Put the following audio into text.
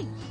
Hey,